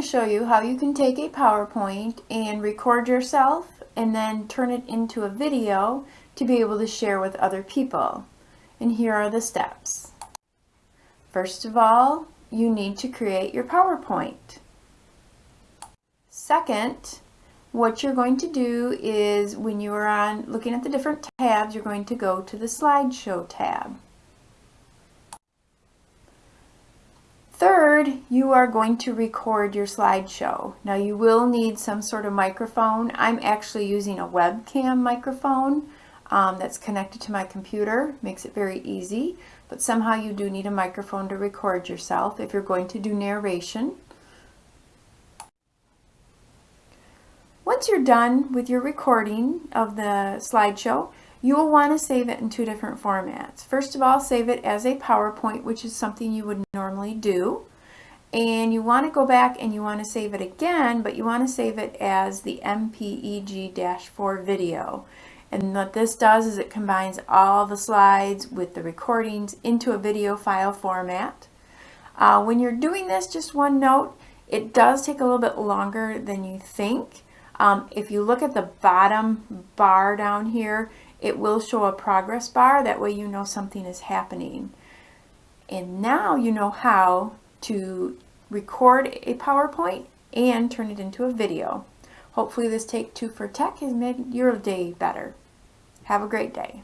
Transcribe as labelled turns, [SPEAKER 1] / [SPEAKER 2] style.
[SPEAKER 1] to show you how you can take a PowerPoint and record yourself and then turn it into a video to be able to share with other people. And here are the steps. First of all, you need to create your PowerPoint. Second, what you're going to do is when you are on looking at the different tabs, you're going to go to the slideshow tab. Third, you are going to record your slideshow. Now you will need some sort of microphone. I'm actually using a webcam microphone um, that's connected to my computer. Makes it very easy, but somehow you do need a microphone to record yourself if you're going to do narration. Once you're done with your recording of the slideshow, you will want to save it in two different formats. First of all, save it as a PowerPoint, which is something you would normally do. And you want to go back and you want to save it again, but you want to save it as the MPEG-4 video. And what this does is it combines all the slides with the recordings into a video file format. Uh, when you're doing this, just one note, it does take a little bit longer than you think. Um, if you look at the bottom bar down here, it will show a progress bar. That way you know something is happening. And now you know how to record a PowerPoint and turn it into a video. Hopefully this Take Two for Tech has made your day better. Have a great day.